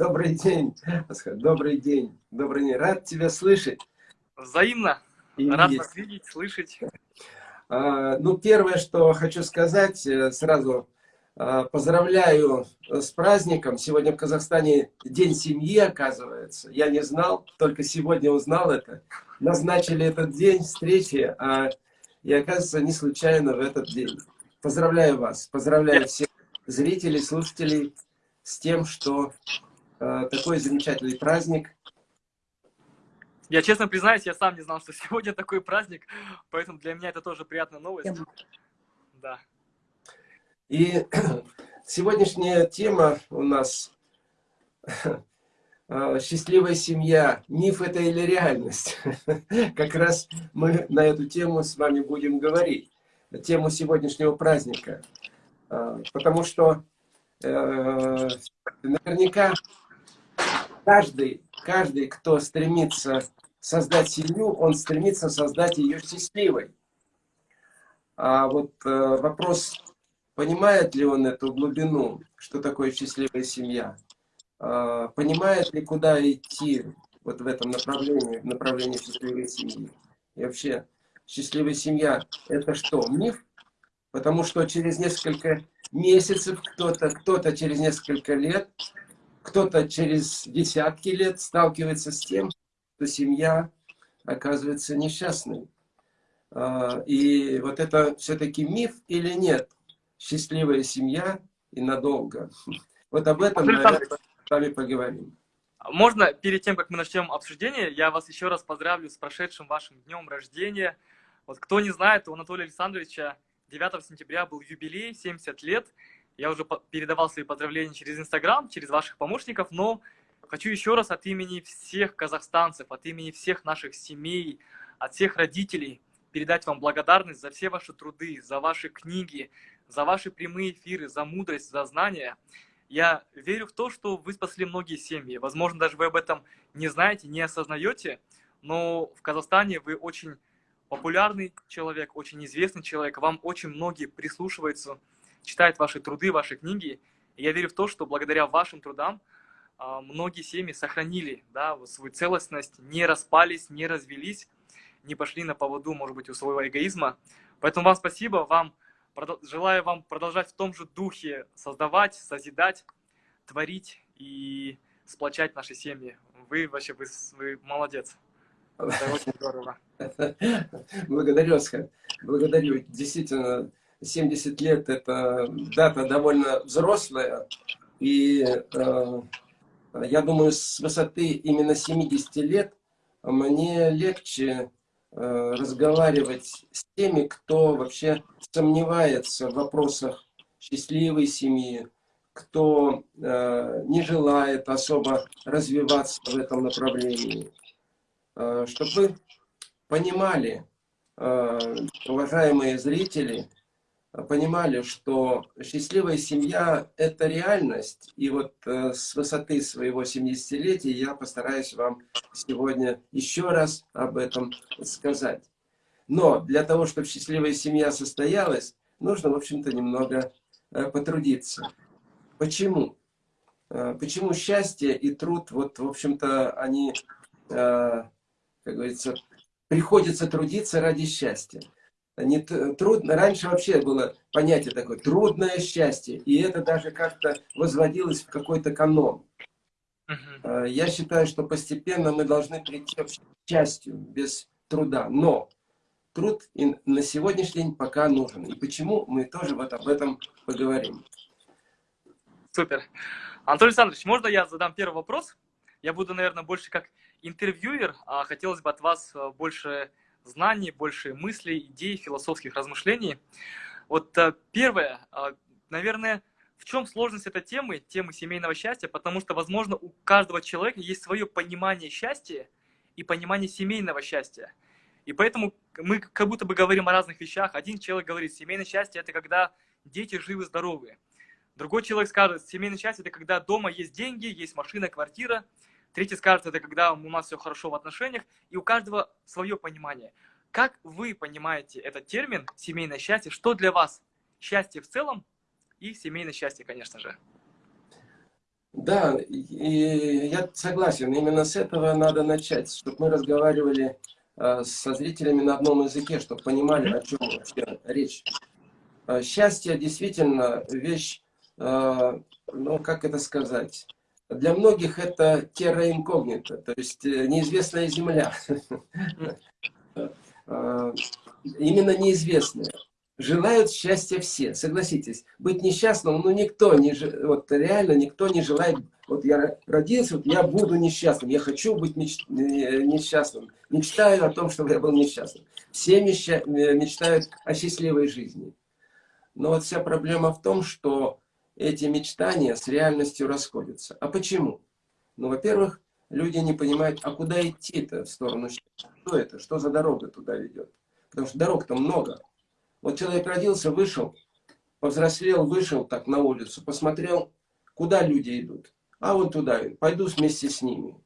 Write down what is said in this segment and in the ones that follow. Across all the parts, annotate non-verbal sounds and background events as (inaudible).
Добрый день, добрый день, добрый день. Рад тебя слышать. Взаимно. И Рад вас видеть, слышать. А, ну, первое, что хочу сказать, э, сразу а, поздравляю с праздником. Сегодня в Казахстане День семьи, оказывается. Я не знал, только сегодня узнал это. Назначили этот день встречи, а и оказывается не случайно в этот день. Поздравляю вас, поздравляю всех зрителей, слушателей с тем, что такой замечательный праздник. Я честно признаюсь, я сам не знал, что (laughs) сегодня такой праздник, поэтому для меня это тоже приятная новость. Да. И (clears throat) сегодняшняя тема у нас э, «Счастливая семья. Миф это или реальность?» (laughs) Как раз мы на эту тему с вами будем говорить. Тему сегодняшнего праздника. Э, потому что Э, наверняка каждый, каждый, кто стремится создать семью, он стремится создать ее счастливой. А вот э, вопрос, понимает ли он эту глубину, что такое счастливая семья? Э, понимает ли, куда идти вот в этом направлении, в направлении счастливой семьи? И вообще, счастливая семья – это что, миф? Потому что через несколько месяцев, кто-то кто, -то, через несколько лет, кто-то через десятки лет сталкивается с тем, что семья оказывается несчастной. А, и вот это все-таки миф или нет? Счастливая семья и надолго. Вот об этом мы с вами поговорим. Можно, перед тем, как мы начнем обсуждение, я вас еще раз поздравлю с прошедшим вашим днем рождения. Вот кто не знает, у Анатолия Александровича 9 сентября был юбилей, 70 лет. Я уже передавал свои поздравления через Инстаграм, через ваших помощников, но хочу еще раз от имени всех казахстанцев, от имени всех наших семей, от всех родителей передать вам благодарность за все ваши труды, за ваши книги, за ваши прямые эфиры, за мудрость, за знания. Я верю в то, что вы спасли многие семьи. Возможно, даже вы об этом не знаете, не осознаете, но в Казахстане вы очень популярный человек, очень известный человек, вам очень многие прислушиваются, читают ваши труды, ваши книги. И я верю в то, что благодаря вашим трудам а, многие семьи сохранили да, свою целостность, не распались, не развелись, не пошли на поводу, может быть, у своего эгоизма. Поэтому вам спасибо, вам желаю вам продолжать в том же духе создавать, созидать, творить и сплочать наши семьи. Вы вообще, вы, вы молодец. Это очень здорово. (laughs) Благодарю, Оскар. Благодарю. Действительно, 70 лет – это дата довольно взрослая. И э, я думаю, с высоты именно 70 лет мне легче э, разговаривать с теми, кто вообще сомневается в вопросах счастливой семьи, кто э, не желает особо развиваться в этом направлении. Э, чтобы вы понимали, э, уважаемые зрители, понимали, что счастливая семья – это реальность. И вот э, с высоты своего 70-летия я постараюсь вам сегодня еще раз об этом сказать. Но для того, чтобы счастливая семья состоялась, нужно, в общем-то, немного потрудиться. Почему? Почему счастье и труд, вот, в общем-то, они как говорится, приходится трудиться ради счастья. Не трудно, раньше вообще было понятие такое, трудное счастье, и это даже как-то возводилось в какой-то канон. Uh Я считаю, что постепенно мы должны прийти к счастью без труда, но труд на сегодняшний день пока нужен. И почему, мы тоже вот об этом поговорим. Супер. Анатолий Александрович, можно я задам первый вопрос? Я буду, наверное, больше как интервьюер, а хотелось бы от вас э, больше знаний, больше мыслей, идей, философских размышлений. Вот э, первое, а, наверное, в чем сложность этой темы, темы семейного счастья, потому что, возможно, у каждого человека есть свое понимание счастья и понимание семейного счастья. И поэтому мы как будто бы говорим о разных вещах. Один человек говорит, семейное счастье – это когда дети живы, здоровы. Другой человек скажет, семейное счастье – это когда дома есть деньги, есть машина, квартира – Третий скажет, это когда у нас все хорошо в отношениях, и у каждого свое понимание. Как вы понимаете этот термин «семейное счастье»? Что для вас счастье в целом и семейное счастье, конечно же? Да, и я согласен, именно с этого надо начать, чтобы мы разговаривали э, со зрителями на одном языке, чтобы понимали, о чем вообще речь. Э, счастье действительно вещь, э, ну как это сказать, для многих это терра инкогнита, то есть неизвестная земля. (laughs) Именно неизвестная желают счастья все, согласитесь. Быть несчастным, ну никто не, вот реально никто не желает, вот я родился, вот я буду несчастным, я хочу быть меч, несчастным, мечтаю о том, чтобы я был несчастным. Все мечта, мечтают о счастливой жизни. Но вот вся проблема в том, что эти мечтания с реальностью расходятся. А почему? Ну, во-первых, люди не понимают, а куда идти-то в сторону счастья? Что это? Что за дорога туда ведет? Потому что дорог-то много. Вот человек родился, вышел, повзрослел, вышел так на улицу, посмотрел, куда люди идут. А вот туда, пойду вместе с ними.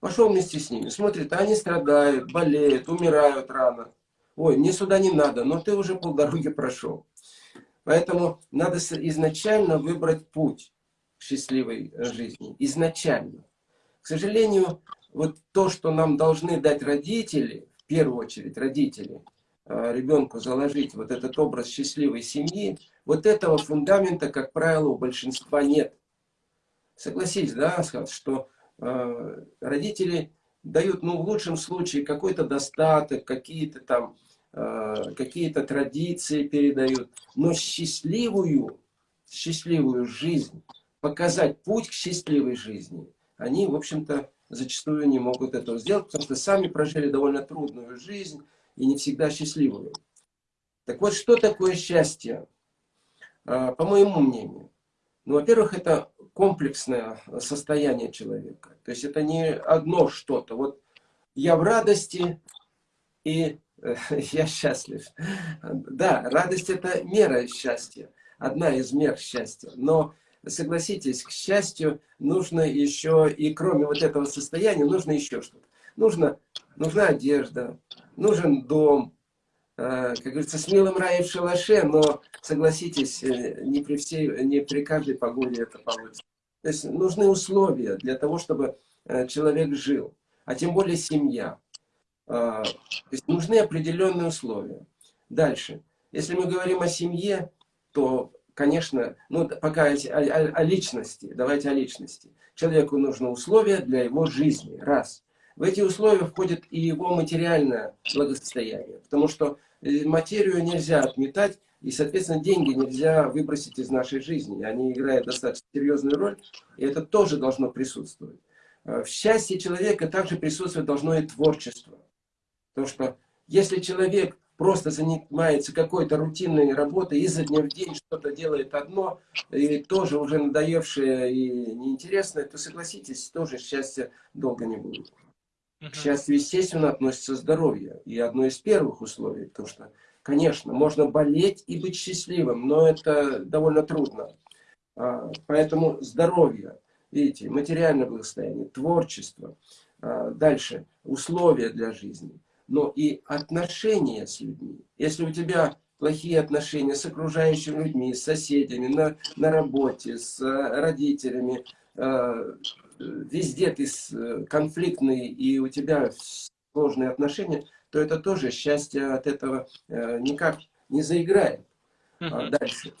Пошел вместе с ними, смотрит, они страдают, болеют, умирают рано. Ой, мне сюда не надо, но ты уже полдороги (laughs) прошел. Поэтому надо изначально выбрать путь счастливой э, жизни. Изначально. К сожалению, вот то, что нам должны дать родители, в первую очередь родители – Э, ребенку заложить вот этот образ счастливой семьи, вот этого фундамента, как правило, у большинства нет. Согласись, да, что э, родители дают, ну, в лучшем случае, какой-то достаток, какие-то там, какие-то традиции передают, но счастливую, счастливую жизнь, показать путь к счастливой жизни, они, в общем-то, зачастую не могут этого сделать, потому что сами прожили довольно трудную жизнь, и не всегда счастливыми. Так вот, что такое счастье? А, по моему мнению, ну, во-первых, это комплексное состояние человека. То есть это не одно что-то. Вот я в радости и э, (laughs) я счастлив. Да, радость это мера счастья, одна из мер счастья. Но согласитесь, к счастью нужно еще, и кроме вот этого состояния, нужно еще что-то. Нужно, нужна одежда, нужен дом, э, как говорится, с милым раем в шалаше, но, согласитесь, э, не при, всей, не при каждой погоде это получится. То есть нужны условия для того, чтобы э, человек жил, а тем более семья. То есть нужны определенные условия. Дальше. Если мы говорим о семье, то, конечно, ну, пока о, о, о личности, давайте о личности. Человеку нужны условия для его жизни, раз. В эти условия входит и его материальное благосостояние, потому что э, материю нельзя отметать, и, соответственно, деньги нельзя выбросить из нашей жизни. Они играют достаточно серьезную роль, и это тоже должно присутствовать. Э, в счастье человека также присутствовать должно и творчество. Потому что если человек просто занимается какой-то рутинной работой, изо дня в день что-то делает одно, и тоже уже надоевшее и неинтересное, то согласитесь, тоже счастья долго не будет. К счастью, естественно, относится здоровье. И одно из первых условий, потому что, конечно, можно болеть и быть счастливым, но это довольно трудно. А, поэтому здоровье, видите, материальное благосостояние, творчество, а, дальше условия для жизни, но и отношения с людьми. Если у тебя плохие отношения с окружающими людьми, с соседями, на, на работе, с родителями, а, везде ты э, конфликтный и у тебя сложные отношения, то это тоже счастье от этого э, никак не заиграет. А дальше.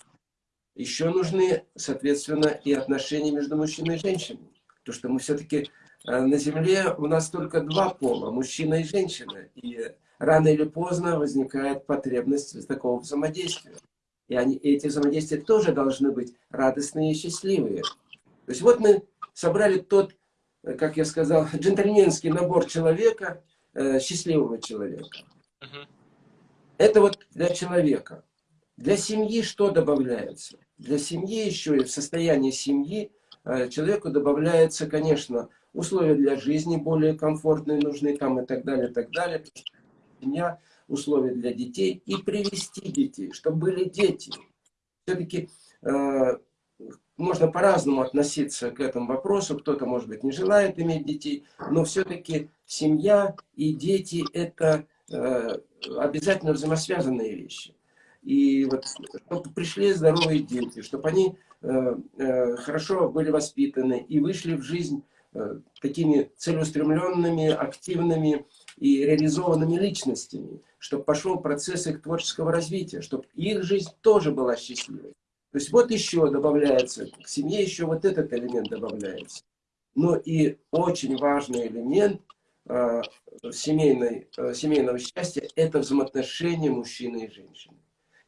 Еще нужны, соответственно, и отношения между мужчиной и женщиной. То, что мы все-таки э, на Земле у нас только два пола, мужчина и женщина. И рано или поздно возникает потребность такого взаимодействия. И они, эти взаимодействия тоже должны быть радостные и счастливые. То есть вот мы собрали тот, э, как я сказал, (laughs) джентльменский набор человека, э, счастливого человека. Это вот для человека. Для семьи что добавляется? Для семьи еще и в состоянии семьи э, человеку добавляется, конечно, условия для жизни более комфортные нужны там и так далее, и так далее. Семья, условия для детей и привести детей, чтобы были дети. Все-таки можно по-разному относиться к этому вопросу. Кто-то, может быть, не желает иметь детей, но все-таки семья и дети – это э, обязательно взаимосвязанные вещи. И вот, чтобы пришли здоровые дети, чтобы они э, э, хорошо были воспитаны и вышли в жизнь э, такими целеустремленными, активными и реализованными личностями, чтобы пошел процесс их творческого развития, чтобы их жизнь тоже была счастливой. То есть вот еще добавляется, к семье еще вот этот элемент добавляется. Но и очень важный элемент э, семейной, э, семейного счастья – это взаимоотношения мужчины и женщины.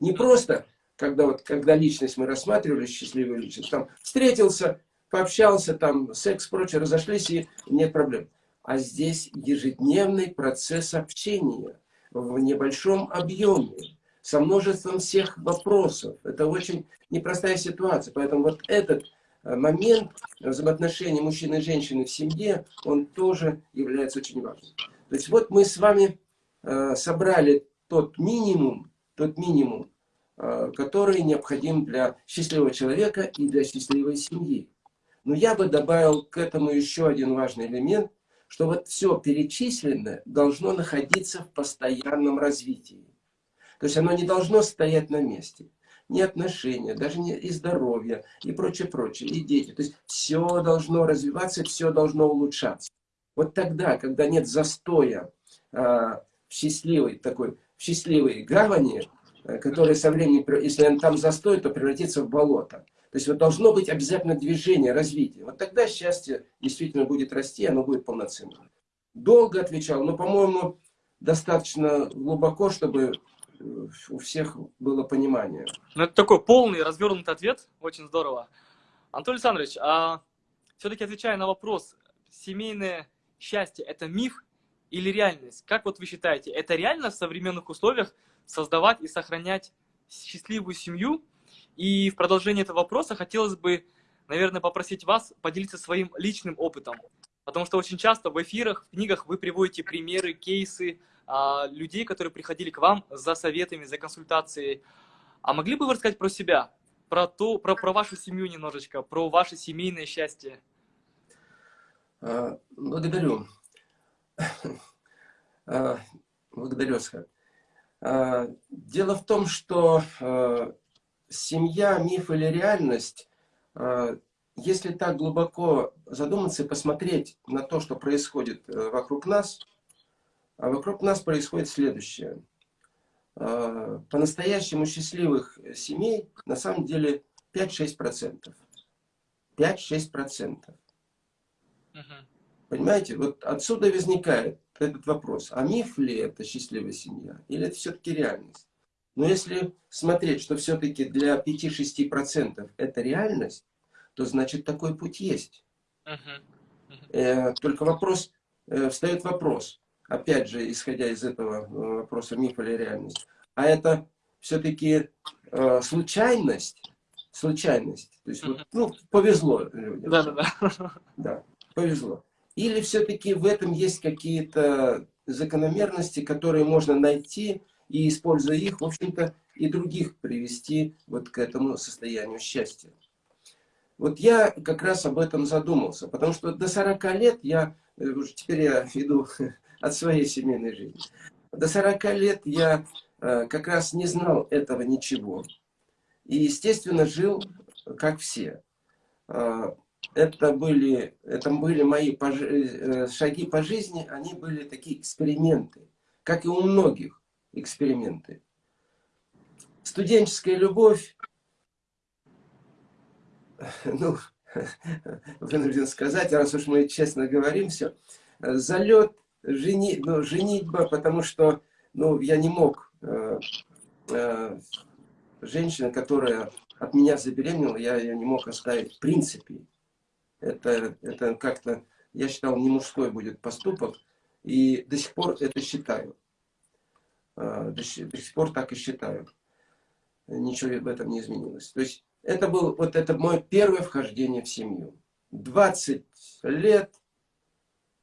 Не просто, когда, вот, когда личность мы рассматривали, счастливую личность, там встретился, пообщался, там секс, прочее, разошлись и нет проблем. А здесь ежедневный процесс общения в небольшом объеме, со множеством всех вопросов. Это очень непростая ситуация. Поэтому вот этот э, момент взаимоотношений мужчины и женщины в семье, он тоже является очень важным. То есть вот мы с вами э, собрали тот минимум, тот минимум, э, который необходим для счастливого человека и для счастливой семьи. Но я бы добавил к этому еще один важный элемент, что вот все перечисленное должно находиться в постоянном развитии. То есть оно не должно стоять на месте. Ни отношения, даже не и здоровье, и прочее, прочее, и дети. То есть все должно развиваться, все должно улучшаться. Вот тогда, когда нет застоя а, в счастливой такой, в счастливой гавани, э, который со временем, если там застой, то превратится в болото. То есть вот должно быть обязательно движение, развитие. Вот тогда счастье действительно будет расти, оно будет полноценным. Долго отвечал, но, по-моему, достаточно глубоко, чтобы у всех было понимание. Ну, это такой полный, развернутый ответ, очень здорово. Антон Александрович, а все-таки отвечая на вопрос, семейное счастье – это миф или реальность? Как вот вы считаете, это реально в современных условиях создавать и сохранять счастливую семью? И в продолжение этого вопроса хотелось бы, наверное, попросить вас поделиться своим личным опытом. Потому что очень часто в эфирах, в книгах вы приводите примеры, кейсы, а, людей, которые приходили к вам за советами, за консультацией. А могли бы вы рассказать про себя, про, то, про, про вашу семью немножечко, про ваше семейное счастье? А, благодарю. А, благодарю, Асхат. Дело в том, что семья, миф или реальность, если так глубоко задуматься и посмотреть на то, что происходит э, вокруг нас, а вокруг нас происходит следующее. А, по-настоящему счастливых семей на самом деле 5-6%. 5-6%. Угу. Понимаете, вот отсюда возникает этот вопрос. А миф ли это счастливая семья? Или это все-таки реальность? Но если смотреть, что все-таки для 5-6% это реальность, то значит такой путь есть. Uh -huh. Uh -huh. Только вопрос, э, встает вопрос, опять же, исходя из этого э, вопроса миф или реальность, а это все-таки э, случайность, случайность, то есть, вот, ну, повезло людям. Да, да, да. Да, повезло. Или все-таки в этом есть какие-то закономерности, которые можно найти, и, используя их, в общем-то, и других привести вот к этому состоянию счастья. Вот я как раз об этом задумался, потому что до 40 лет я, э, уже теперь я (laughs) иду (laughs) от своей семейной жизни. До 40 лет я э, как раз не знал этого ничего. И, естественно, жил как все. Э, это были, это были мои э, шаги по жизни, они были такие эксперименты, как и у многих эксперименты. Студенческая любовь, ну, (laughs) вынужден сказать, раз уж мы честно говорим все, залет жени, ну, женитьба, потому что ну, я не мог, э, э, женщина, которая от меня забеременела, я ее не мог оставить в принципе. Это, это как-то, я считал, не мужской будет поступок, и до сих пор это считаю. Э, до, сих пор так и считаю. Ничего в этом не изменилось. То есть это был вот это мое первое вхождение в семью. 20 лет,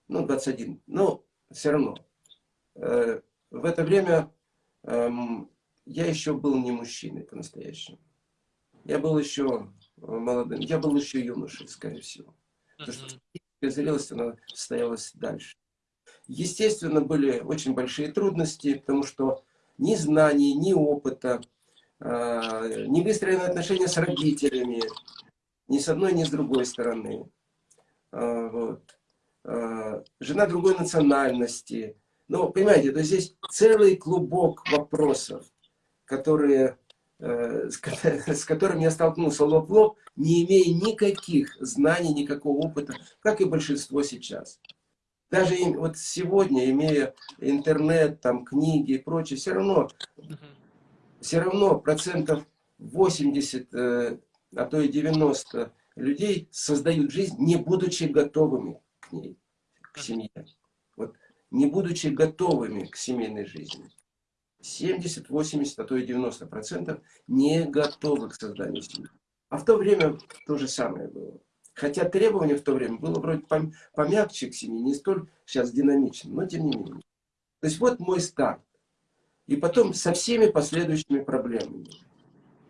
ну 21, ну все равно. Э, в это время эм, я еще был не мужчиной по-настоящему. Я был еще молодым, я был еще юношей, скорее всего. Потому что зрелость, она состоялась дальше. Естественно, были очень большие трудности, потому что ни знаний, ни опыта, э, не выстроены отношения с родителями, ни с одной, ни с другой стороны. Э, вот. Э, жена другой национальности. Ну, понимаете, то здесь целый клубок вопросов, которые, э, (laughs) с которыми я столкнулся лоб в лоб, не имея никаких знаний, никакого опыта, как и большинство сейчас. Даже вот сегодня, имея интернет, там, книги и прочее, все равно, все равно процентов 80, э, а то и 90 людей создают жизнь, не будучи готовыми к ней, к семье. Вот, не будучи готовыми к семейной жизни. 70, 80, а то и 90 процентов не готовы к созданию семьи. А в то время то же самое было. Хотя требование в то время было вроде помягче к семье, не столь сейчас динамично, но тем не менее. То есть вот мой старт. И потом со всеми последующими проблемами.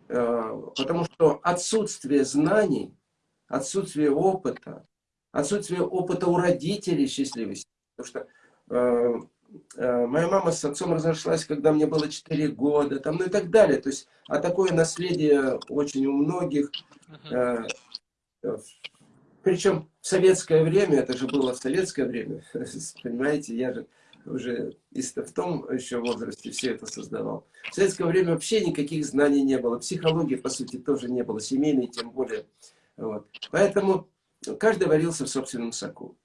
Э, потому что отсутствие знаний, отсутствие опыта, отсутствие опыта у родителей счастливости. Потому что э, э, моя мама с отцом разошлась, когда мне было 4 года, там, ну и так далее. То есть, а такое наследие очень у многих. Причем в советское время, это же было в советское время, (laughs) понимаете, я же уже в том еще возрасте все это создавал. В советское время вообще никаких знаний не было, психологии, по сути, тоже не было, семейной тем более. Вот. Поэтому каждый варился в собственном соку.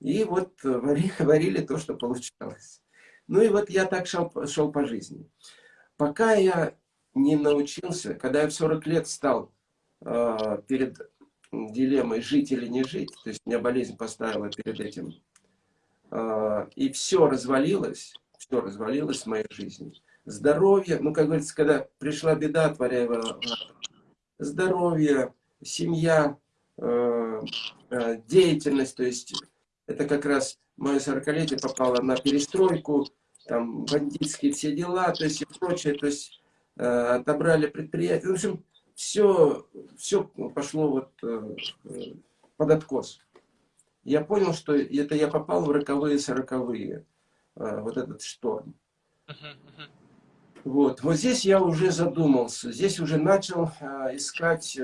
И вот варили, (laughs) варили то, что получалось. Ну и вот я так шел, шел по жизни. Пока я не научился, когда я в 40 лет стал э, перед дилеммой жить или не жить, то есть меня болезнь поставила перед этим, а, и все развалилось, все развалилось в моей жизни. Здоровье, ну, как говорится, когда пришла беда, творяя здоровье, семья, а, а, деятельность, то есть это как раз мое 40-летие попало на перестройку, там бандитские все дела, то есть и прочее, то есть отобрали предприятие. В общем, все, все пошло вот э, под откос. Я понял, что это я попал в роковые сороковые, э, вот этот шторм. Вот, вот здесь я уже задумался, здесь уже начал э, искать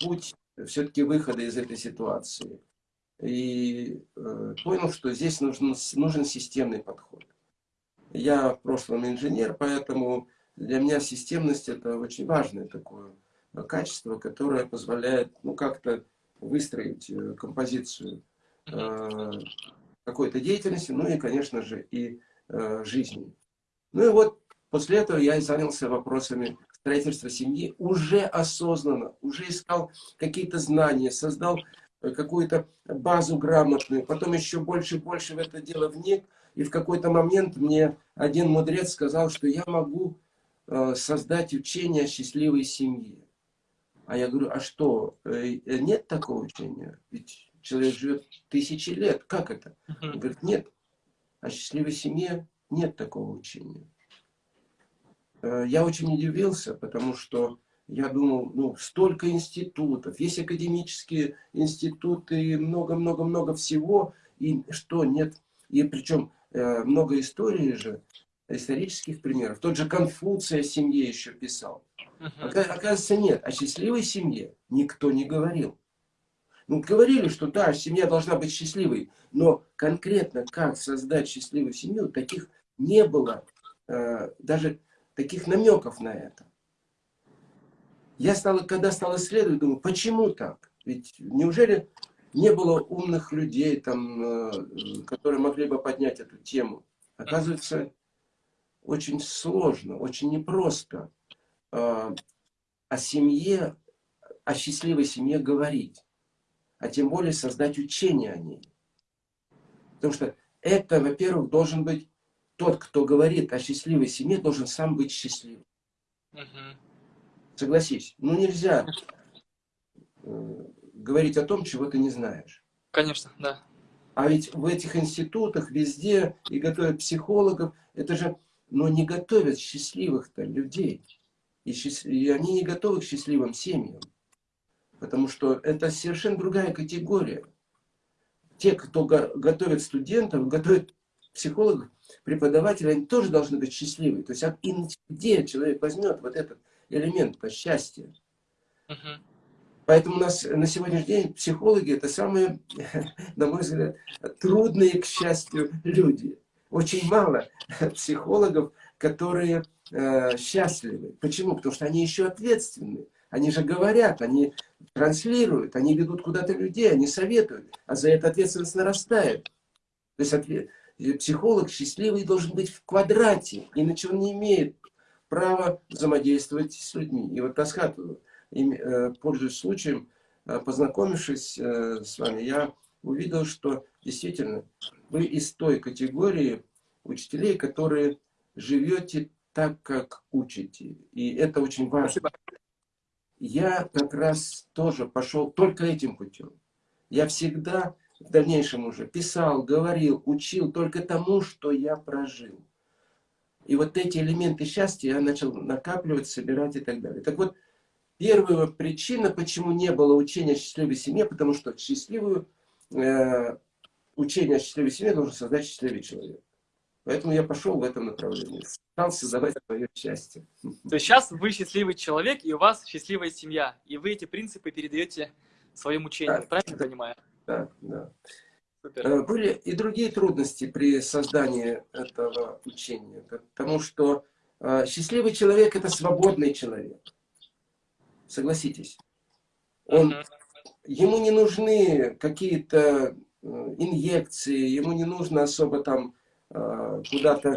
путь все-таки выхода из этой ситуации. И понял, что здесь нужен, нужен системный подход. Я в прошлом инженер, поэтому для меня системность это очень важное такое качество, которое позволяет ну, как-то выстроить э, композицию э, какой-то деятельности, ну и, конечно же, и э, жизни. Ну и вот после этого я и занялся вопросами строительства семьи, уже осознанно, уже искал какие-то знания, создал э, какую-то базу грамотную, потом еще больше и больше в это дело вник, и в какой-то момент мне один мудрец сказал, что я могу Э, создать учение о счастливой семье. А я говорю, а что, э, нет такого учения? Ведь человек живет тысячи лет, как это? Он говорит, нет, о счастливой семье нет такого учения. Э, я очень удивился, потому что я думал, ну, столько институтов, есть академические институты, много-много-много всего, и что, нет, и причем много истории же, исторических примеров. Тот же Конфуция о семье еще писал. Оказывается, нет. О счастливой семье никто не говорил. Ну, говорили, что да, семья должна быть счастливой, но конкретно как создать счастливую семью, таких не было, э, даже таких намеков на это. Я стал, когда стал исследовать, думаю, почему так? Ведь неужели не было умных людей, там, э, которые могли бы поднять эту тему? Оказывается, очень сложно, очень непросто э, о семье, о счастливой семье говорить, а тем более создать учение о ней. Потому что это, во-первых, должен быть тот, кто говорит о счастливой семье, должен сам быть счастливым. Угу. Согласись, ну нельзя э, говорить о том, чего ты не знаешь. Конечно, да. А ведь в этих институтах везде и готовят психологов, это же но не готовят счастливых-то людей. И, счаст... и они не готовы к счастливым семьям. Потому что это совершенно другая категория. Те, кто го готовят студентов, готовят психологов, преподаватели, они тоже должны быть счастливы. То есть где человек возьмет вот этот элемент по счастью? Uh Поэтому у нас на сегодняшний день психологи это самые, (laughs) на мой взгляд, трудные, к счастью, люди. Очень мало (laughs) психологов, которые э, счастливы. Почему? Потому что они еще ответственны. Они же говорят, они транслируют, они ведут куда-то людей, они советуют, а за это ответственность нарастает. То есть ответ, психолог счастливый должен быть в квадрате, иначе он не имеет права взаимодействовать с людьми. И вот Тасхат, э, пользуясь случаем, э, познакомившись э, с вами, я увидел, что действительно вы из той категории учителей, которые живете так, как учите. И это очень важно. Я как раз тоже пошел только этим путем. Я всегда в дальнейшем уже писал, говорил, учил только тому, что я прожил. И вот эти элементы счастья я начал накапливать, собирать и так далее. Так вот, первая причина, почему не было учения счастливой семье, потому что счастливую, э, учение о счастливой семье должен создать счастливый человек. Поэтому я пошел в этом направлении. Стал создавать свое счастье. То есть сейчас вы счастливый человек, и у вас счастливая семья. И вы эти принципы передаете своим учениям. Да. Правильно понимаю? Да, да. Супер. Э, были и другие трудности при создании этого учения. Потому что э, счастливый человек – это свободный человек. Согласитесь. Он, Ему не нужны какие-то э, инъекции, ему не нужно особо там Э, куда-то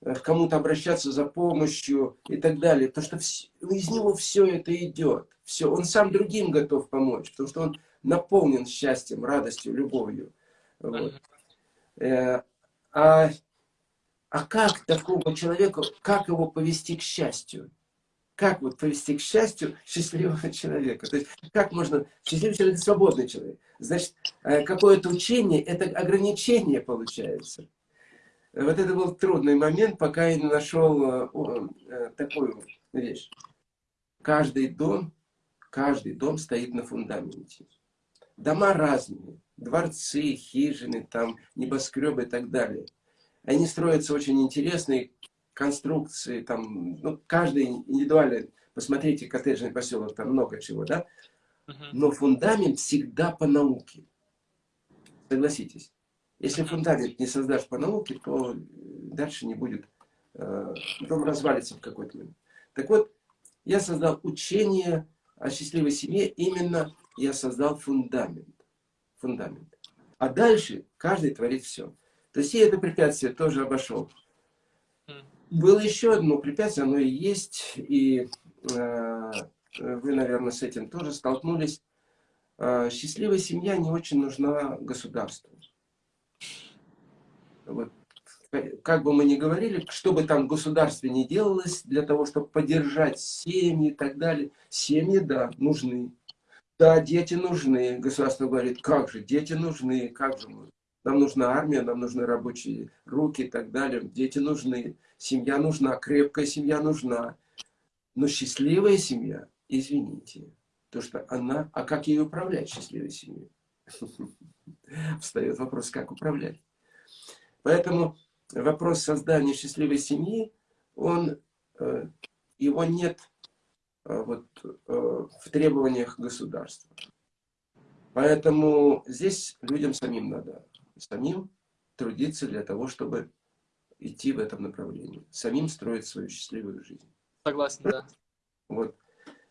э, к кому-то обращаться за помощью и так далее. Потому что из него все это идет. Все. Он сам другим готов помочь, потому что он наполнен счастьем, радостью, любовью. Вот. А, а как такому человеку, как его повести к счастью? Как вот повести к счастью счастливого (laughs) человека? То есть, как можно... Счастливый человек – свободный человек. Значит, какое-то учение – это ограничение получается. Вот это был трудный момент, пока я не нашел э, э, такую вещь. Каждый дом, каждый дом стоит на фундаменте. Дома разные. Дворцы, хижины, там, небоскребы и так далее. Они строятся очень интересные конструкции, там, ну, каждый индивидуально, посмотрите, коттеджный поселок, там много чего, да? Но фундамент всегда по науке. Согласитесь. Если фундамент не создашь по науке, то дальше не будет, э, дом развалится в какой-то момент. Так вот, я создал учение о счастливой семье, именно я создал фундамент. фундамент. А дальше каждый творит все. То есть я это препятствие тоже обошел. Было еще одно препятствие, оно и есть, и э, вы, наверное, с этим тоже столкнулись. Э, счастливая семья не очень нужна государству. Вот, как бы мы ни говорили, что бы там в государстве не делалось, для того, чтобы поддержать семьи и так далее, семьи, да, нужны. Да, дети нужны. Государство говорит, как же, дети нужны, как же. Нам нужна армия, нам нужны рабочие руки и так далее. Дети нужны, семья нужна, крепкая семья нужна. Но счастливая семья, извините, то что она, а как ее управлять, счастливой семьей? (laughs) Встает вопрос, как управлять. Поэтому вопрос создания счастливой семьи, он, э, его нет э, вот, э, в требованиях государства. Поэтому здесь людям самим надо, самим трудиться для того, чтобы идти в этом направлении. Самим строить свою счастливую жизнь. Согласен, да. Вот.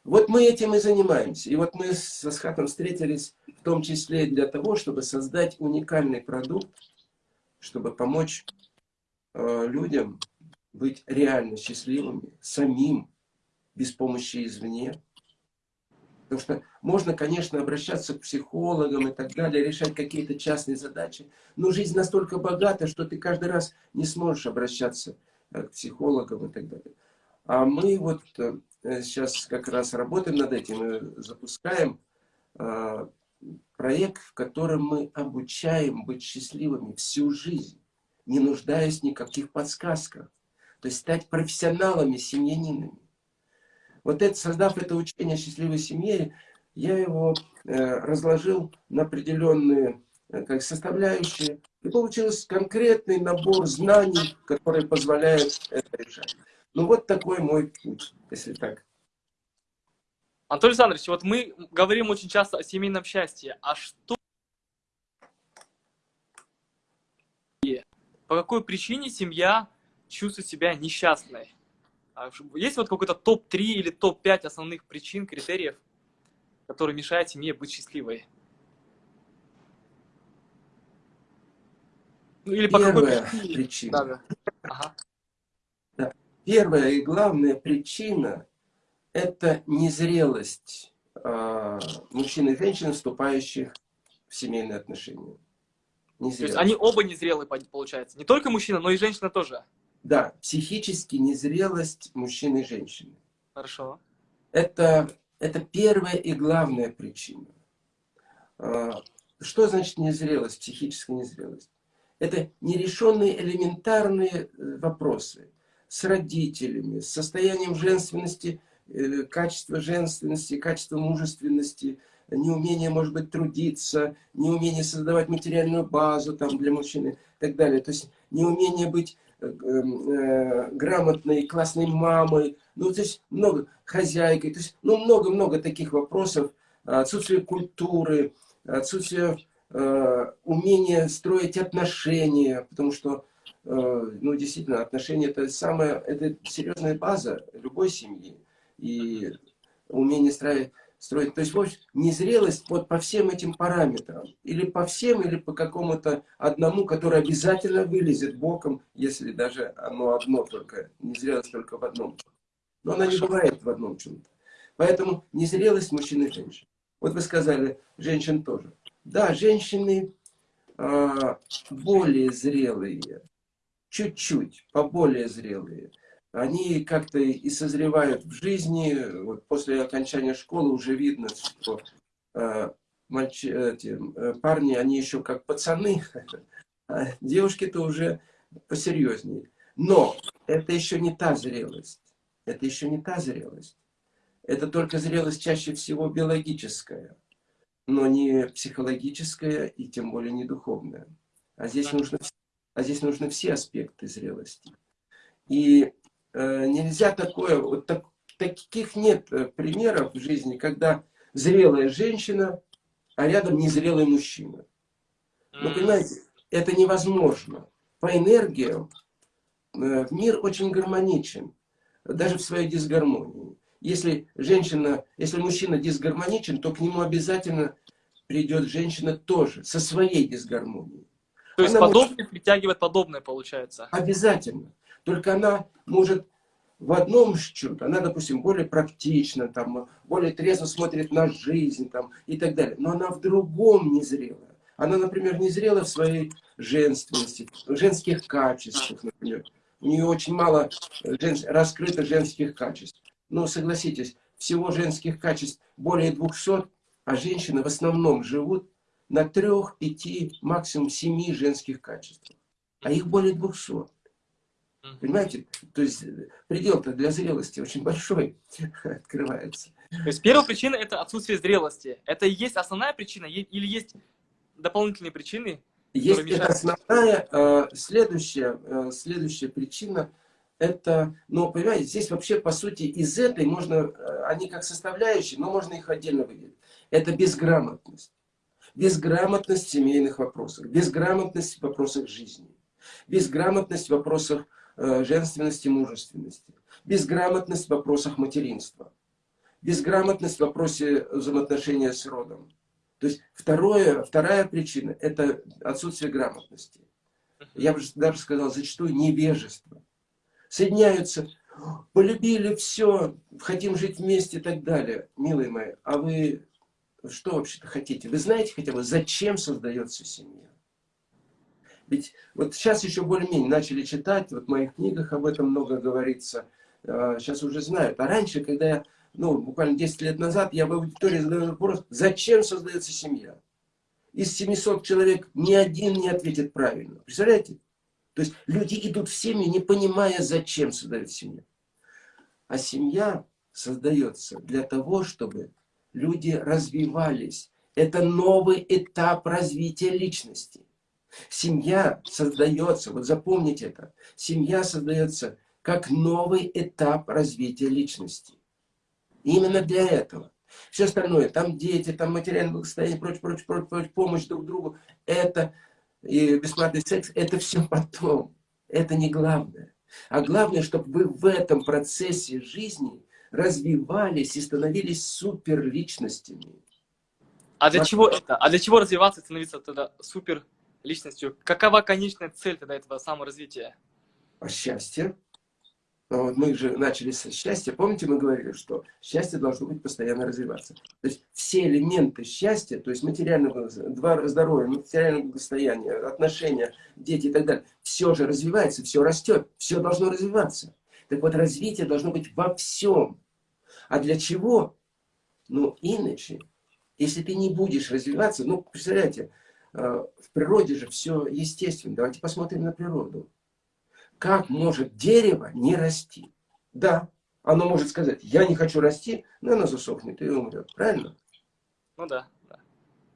Вот мы этим и занимаемся. И вот мы с Асхатом встретились в том числе для того, чтобы создать уникальный продукт, чтобы помочь э, людям быть реально счастливыми, самим, без помощи извне. Потому что можно, конечно, обращаться к психологам и так далее, решать какие-то частные задачи, но жизнь настолько богата, что ты каждый раз не сможешь обращаться э, к психологам и так далее. А мы вот э, сейчас как раз работаем над этим и запускаем э, проект, в котором мы обучаем быть счастливыми всю жизнь, не нуждаясь в никаких подсказках. То есть стать профессионалами, семьянинами. Вот это, создав это учение о счастливой семье, я его э, разложил на определенные э, как составляющие. И получился конкретный набор знаний, который позволяет это решать. Ну вот такой мой путь, если так. Анатолий Александрович, вот мы говорим очень часто о семейном счастье. А что по какой причине семья чувствует себя несчастной? А есть вот какой-то топ-3 или топ-5 основных причин, критериев, которые мешают семье быть счастливой? Ну, или Первая по какой причине? причина. Да, да. Ага. Да. Первая и главная причина – это незрелость э, мужчин и женщин, вступающих в семейные отношения. Незрелость. То есть они оба незрелые, получается. Не только мужчина, но и женщина тоже. Да, психически незрелость мужчины и женщины. Хорошо. Это, это первая и главная причина. А, что значит незрелость, психическая незрелость? Это нерешенные элементарные э, вопросы с родителями, с состоянием женственности, э, качества женственности, качества мужественности, неумение, может быть, трудиться, неумение создавать материальную базу там, для мужчины и так далее. То есть неумение быть грамотной, классной мамой, ну, то есть много, хозяйкой, то есть, ну, много-много таких вопросов, отсутствие культуры, отсутствие Э, умение строить отношения, потому что, э, ну, действительно, отношения это самая, это серьезная база любой семьи. И умение строить, строить. То есть, в общем, незрелость вот по всем этим параметрам. Или по всем, или по какому-то одному, который обязательно вылезет боком, если даже оно одно только, незрелость только в одном. Но она не бывает в одном чем-то. Поэтому незрелость мужчин и женщин. Вот вы сказали, женщин тоже. Да, женщины э, более зрелые, чуть-чуть, поболее зрелые. Они как-то и созревают в жизни. Вот после окончания школы уже видно, что э, мальчи, эти, э, парни, они еще как пацаны, а девушки-то уже посерьезнее. Но это еще не та зрелость. Это еще не та зрелость. Это только зрелость чаще всего биологическая но не психологическое и тем более не духовное. А здесь нужно, а здесь нужны все аспекты зрелости. И нельзя такое, вот так, таких нет э, примеров в жизни, когда зрелая женщина, а рядом незрелый мужчина. Ну, понимаете, это невозможно. По энергиям э, мир очень гармоничен, даже в своей дисгармонии если женщина, если мужчина дисгармоничен, то к нему обязательно придет женщина тоже, со своей дисгармонией. То есть она подобное может... притягивает подобное, получается? Обязательно. Только она может в одном что-то, она, допустим, более практична, там, более трезво смотрит на жизнь там, и так далее. Но она в другом незрелая. Она, например, незрела в своей женственности, в женских качествах, например. У нее очень мало жен... раскрыто женских качеств. Но согласитесь, всего женских качеств более 200, а женщины в основном живут на трех, пяти, максимум семи женских качествах. А их более 200. Понимаете? То есть предел-то для зрелости очень большой (laughs) открывается. То есть первая причина это отсутствие зрелости. Это и есть основная причина или есть дополнительные причины? Есть это основная. Э, следующая, э, следующая причина это, ну, понимаете, здесь вообще, по сути, из этой можно, э, они как составляющие, но можно их отдельно выделить. Это безграмотность. Безграмотность в семейных вопросах, безграмотность в вопросах жизни, безграмотность в вопросах э, женственности, мужественности, безграмотность в вопросах материнства, безграмотность в вопросе взаимоотношения с родом. То есть второе, вторая причина – это отсутствие грамотности. Я бы даже сказал, зачастую невежество соединяются, полюбили все, хотим жить вместе и так далее. Милые мои, а вы что вообще-то хотите? Вы знаете хотя бы, зачем создается семья? Ведь вот сейчас еще более-менее начали читать, вот в моих книгах об этом много говорится, сейчас а, уже знают. А раньше, когда я, ну, буквально 10 лет назад, я в аудитории задал вопрос, зачем создается семья? Из 700 человек ни один не ответит правильно. Представляете? То есть люди идут в семью, не понимая, зачем создают семью. А семья создается для того, чтобы люди развивались, Это новый этап развития личности. Семья создается, вот запомните это, семья создается как новый этап развития личности. Именно для этого. Все остальное, там дети, там материальное благосостояние, прочее, прочее, прочее, прочее, помощь друг другу, это и бесплатный секс, это все потом. Это не главное. А главное, чтобы вы в этом процессе жизни развивались и становились суперличностями. А для чего это? А для чего развиваться и становиться тогда супер личностью? Какова конечная цель тогда этого саморазвития? А счастье. Но вот мы же начали с счастья. Помните, мы говорили, что счастье должно быть постоянно развиваться. То есть все элементы счастья, то есть материальное здоровье, материальное благосостояние, отношения, дети и так далее, все же развивается, все растет, все должно развиваться. Так вот, развитие должно быть во всем. А для чего? Ну, иначе, если ты не будешь развиваться, ну, представляете, в природе же все естественно. Давайте посмотрим на природу как может дерево не расти? Да, оно может сказать, я не хочу расти, но оно засохнет и умрет. Правильно? Ну да, да.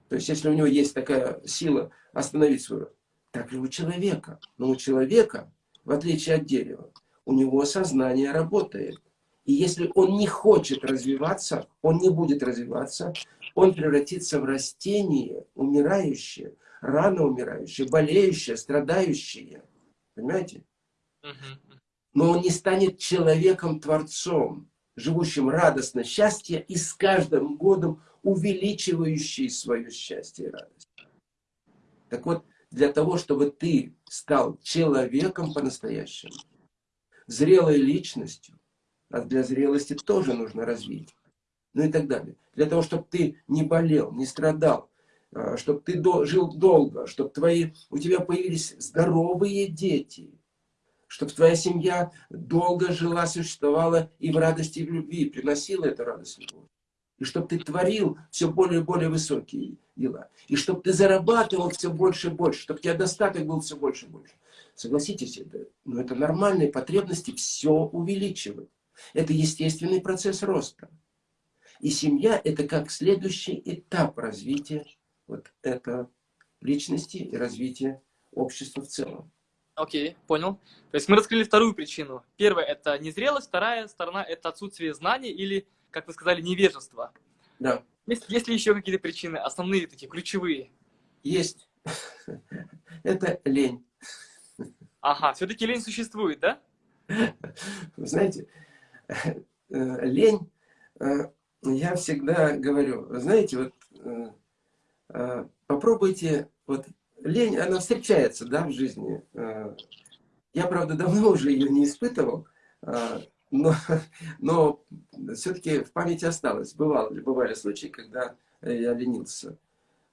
То есть, если у него есть такая сила остановить свой так и у человека. Но у человека, в отличие от дерева, у него сознание работает. И если он не хочет развиваться, он не будет развиваться, он превратится в растение, умирающее, рано умирающее, болеющее, страдающее. Понимаете? Но он не станет человеком-творцом, живущим радостно счастье и с каждым годом увеличивающий свое счастье и радость. Так вот, для того, чтобы ты стал человеком по-настоящему, зрелой личностью, а для зрелости тоже нужно развить, ну и так далее. Для того, чтобы ты не болел, не страдал, а, чтобы ты жил долго, чтобы твои, у тебя появились здоровые дети – чтобы твоя семья долго жила, существовала и в радости, и в любви, приносила эту радость любовь. И чтобы ты творил все более и более высокие дела. И чтобы ты зарабатывал все больше и больше, чтобы у тебя достаток был все больше и больше. Согласитесь, это, ну, это нормальные потребности все увеличивать. Это естественный процесс роста. И семья – это как следующий этап развития вот это личности и развития общества в целом. Окей, понял. То есть мы раскрыли вторую причину. Первая – это незрелость, вторая сторона – это отсутствие знаний или, как вы сказали, невежество. Да. Есть, есть ли еще какие-то причины, основные такие, ключевые? Есть. (laughs) Это лень. Ага, все-таки лень существует, да? Вы знаете, э, лень, э, я всегда говорю, знаете, вот э, попробуйте вот лень, она встречается, да, в жизни. Э, я, правда, (laughs) давно уже ее не испытывал, э, но, но все-таки в памяти осталось. Бывало, бывали случаи, когда я ленился.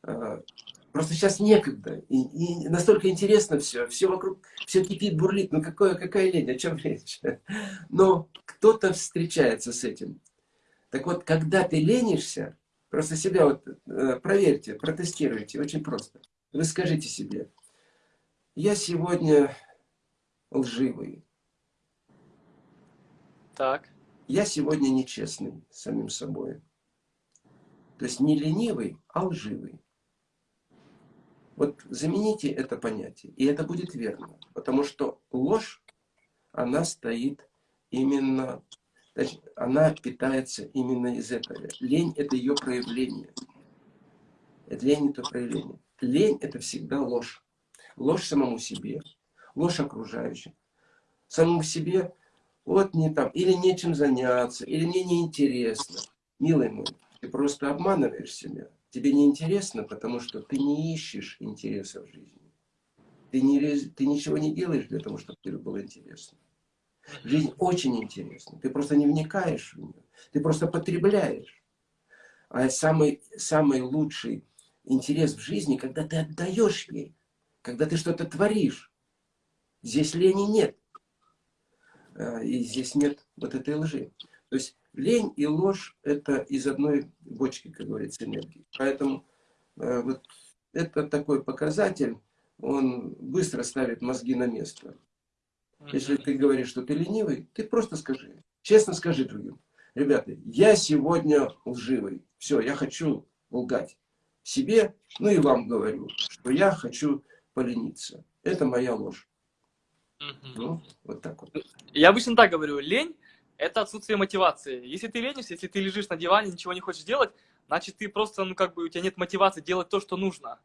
Э, просто сейчас некогда. И, и настолько интересно все. Все вокруг, все кипит, бурлит. Ну какое, какая лень, о чем речь? (laughs) Но кто-то встречается с этим. Так вот, когда ты ленишься, просто себя вот проверьте, протестируйте, очень просто. Вы скажите себе, я сегодня лживый. Так. Я сегодня нечестный с самим собой. То есть не ленивый, а лживый. Вот замените это понятие, и это будет верно. Потому что ложь, она стоит именно, значит, она питается именно из этого. Лень – это ее проявление. Лень – это проявление. Лень – это всегда ложь. Ложь самому себе, ложь окружающим. Самому себе, вот не там, или нечем заняться, или мне неинтересно. Милый мой, ты просто обманываешь себя. Тебе неинтересно, потому что ты не ищешь интереса в жизни. Ты, не, ты ничего не делаешь для того, чтобы тебе было интересно. Жизнь очень интересна. Ты просто не вникаешь в нее. Ты просто потребляешь. А самый, самый лучший интерес в жизни, когда ты отдаешь ей, когда ты что-то творишь. Здесь лени нет. А, и здесь нет вот этой лжи. То есть лень и ложь – это из одной бочки, как говорится, энергии. Поэтому а, вот это такой показатель, он быстро ставит мозги на место. Если ты говоришь, что ты ленивый, ты просто скажи. Честно скажи другим. Ребята, я сегодня лживый. Все, я хочу лгать. себе, ну и вам говорю, что я хочу полениться. Это моя ложь. Ну, вот так вот. Я обычно так говорю, лень – это отсутствие мотивации. Если ты ленишься, если ты лежишь на диване, ничего не хочешь делать, значит, ты просто, ну, как бы, у тебя нет мотивации делать то, что нужно.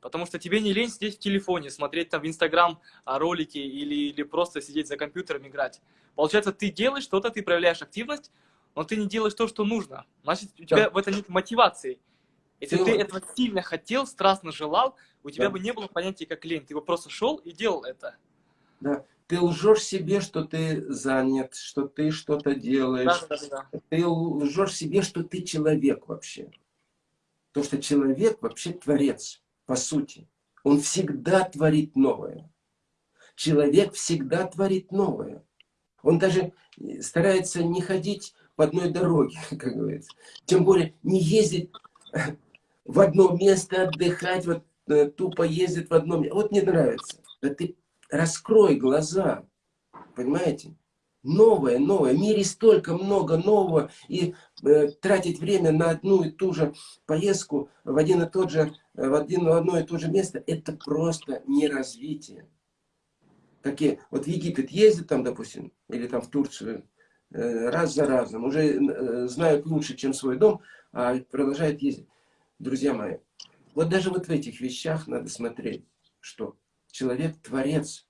Потому что тебе не лень сидеть в телефоне, смотреть там в Инстаграм а, ролики или, или просто сидеть за компьютером играть. Получается, ты делаешь что-то, ты проявляешь активность, но ты не делаешь то, что нужно. Значит, у тебя Да. в этом нет мотивации. Если Ты- ты этого сильно хотел, страстно желал, у тебя Да. бы не было понятия как лень. Ты бы просто шел и делал это. Да. Ты лжешь себе, что ты занят, что ты что-то делаешь. Да, да, да. Ты лжешь себе, что ты человек вообще. То, что человек вообще творец, по сути. Он всегда творит новое. Человек всегда творит новое. Он даже старается не ходить по одной дороге, (laughs) как говорится. Тем более не ездить в одно место, отдыхать, вот э, тупо ездит в одно место. Вот не нравится. Да ты раскрой глаза, понимаете? Новое, новое. В мире столько много нового. И э, тратить время на одну и ту же поездку в один и тот же, э, в, один, в одно и то же место, это просто не развитие. Какие, вот в Египет ездят там, допустим, или там в Турцию, э, раз за разом, уже э, знают лучше, чем свой дом, а продолжают ездить. Друзья мои, вот даже вот в этих вещах надо смотреть, что человек творец,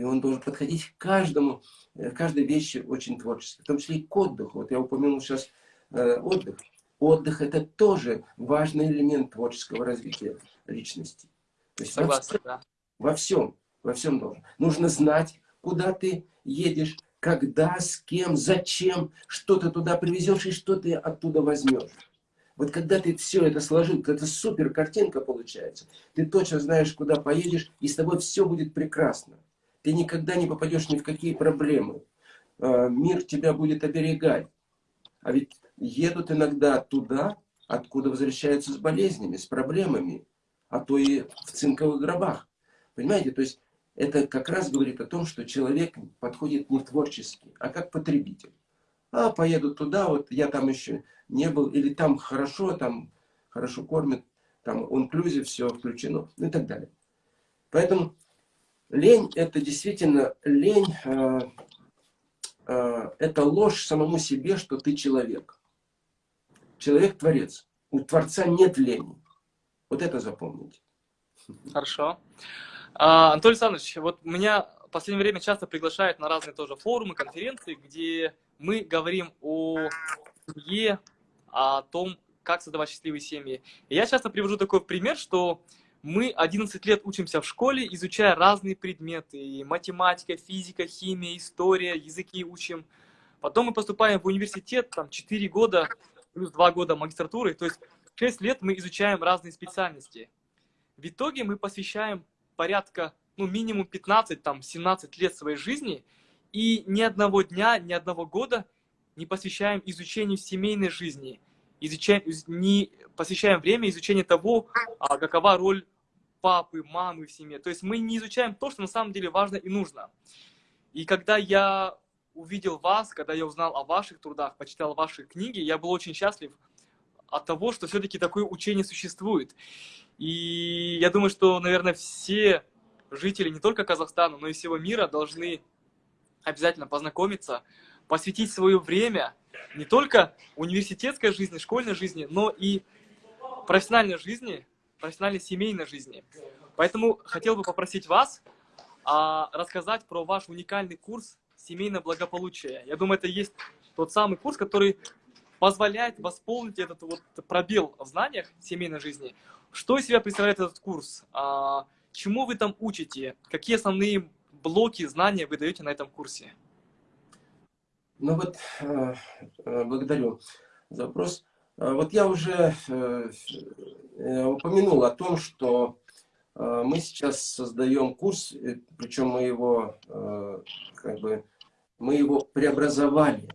и он должен подходить к каждому, э, к каждой вещи очень творчески, в том числе и к отдыху. Вот я упомянул сейчас э, отдых. Отдых это тоже важный элемент творческого развития личности. То есть во Согласен, да. во всем, во всем должен. Нужно знать, куда ты едешь, когда, с кем, зачем, что ты туда привезешь и что ты оттуда возьмешь. Вот когда ты все это сложил, это супер картинка получается. Ты точно знаешь, куда поедешь, и с тобой все будет прекрасно. Ты никогда не попадешь ни в какие проблемы. А, Мир тебя будет оберегать. А ведь едут иногда туда, откуда возвращаются с болезнями, с проблемами, а то и в цинковых гробах. Понимаете, то есть это как раз говорит о том, что человек подходит не творчески, а как потребитель. А, поеду туда, вот я там еще не был, или там хорошо, там хорошо кормят, там инклюзив, все включено, ну и так далее. Поэтому лень, это действительно лень, э, э, это ложь самому себе, что ты человек. Человек творец. У Творца нет лени. Вот это запомните. Хорошо. А, Анатолий Александрович, вот меня в последнее время часто приглашают на разные тоже форумы, конференции, где мы говорим о семье, о том, как создавать счастливые семьи. И я часто привожу такой пример, что мы 11 лет учимся в школе, изучая разные предметы. И математика, физика, химия, история, языки учим. Потом мы поступаем в университет, там 4 года, плюс 2 года магистратуры. То есть 6 лет мы изучаем разные специальности. В итоге мы посвящаем порядка, ну, минимум 15, там, 17 лет своей жизни, и ни одного дня, ни одного года не посвящаем изучению семейной жизни, изучаем, не посвящаем время изучению того, а, какова роль папы, мамы в семье. То есть мы не изучаем то, что на самом деле важно и нужно. И когда я увидел вас, когда я узнал о ваших трудах, почитал ваши книги, я был очень счастлив от того, что все-таки такое учение существует. И я думаю, что, наверное, все жители не только Казахстана, но и всего мира должны обязательно познакомиться, посвятить свое время не только университетской жизни, школьной жизни, но и профессиональной жизни, профессиональной семейной жизни. Поэтому хотел бы попросить вас а, рассказать про ваш уникальный курс «Семейное благополучие». Я думаю, это есть тот самый курс, который позволяет восполнить этот вот пробел в знаниях семейной жизни. Что из себя представляет этот курс? А, чему вы там учите? Какие основные блоки знания вы даете на этом курсе? Ну вот, э, э, благодарю за вопрос. Э, Вот я уже упомянул о том, что мы сейчас создаем курс, причем мы его, как бы, мы его преобразовали.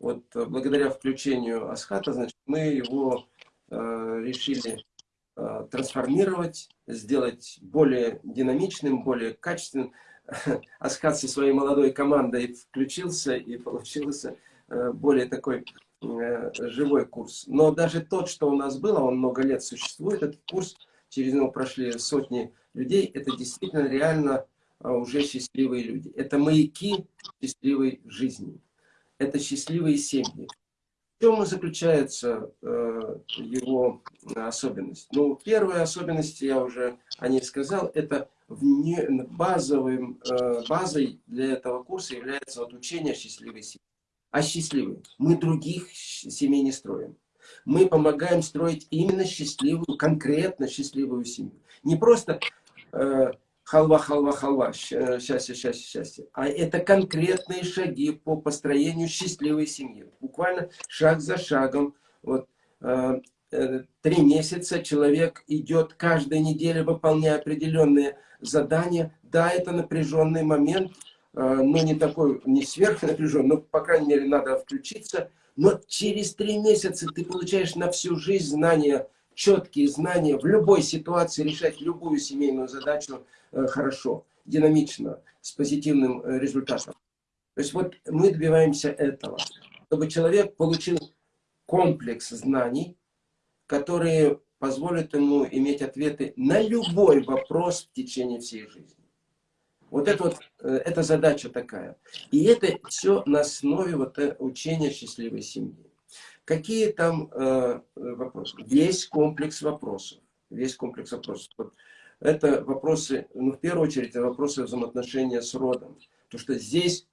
Вот благодаря включению Асхата, значит, мы его решили трансформировать, сделать более динамичным, более качественным. (laughs) Асхат со своей молодой командой включился и получился э, более такой э, живой курс. Но даже тот, что у нас было, он много лет существует, этот курс, через него прошли сотни людей, это действительно реально а, уже счастливые люди. Это маяки счастливой жизни. Это счастливые семьи. В чем заключается э, его особенность? Ну, первая особенность, я уже о ней сказал, это вне, базовым, э, базой для этого курса является вот учение счастливой семьи. А счастливой. Мы других семей не строим. Мы помогаем строить именно счастливую, конкретно счастливую семью. Не просто э, халва, халва, халва, счастье, счастье, счастье. А это конкретные шаги по построению счастливой семьи. Буквально шаг за шагом. Вот, э, э, три месяца человек идет каждую неделю, выполняя определенные задания. Да, это напряженный момент, э, но не такой, не сверхнапряженный, но, по крайней мере, надо включиться. Но через три месяца ты получаешь на всю жизнь знания, четкие знания в любой ситуации, решать любую семейную задачу, Э, хорошо, динамично, с позитивным э, результатом. То есть вот мы добиваемся этого, чтобы человек получил комплекс знаний, которые позволят ему иметь ответы на любой вопрос в течение всей жизни. Вот это вот, э, эта задача такая. И это все на основе вот учения счастливой семьи. Какие там э, вопросы? Весь комплекс вопросов. Весь комплекс вопросов. Вот это вопросы, ну, в первую очередь, это вопросы взаимоотношения с родом. Потому что здесь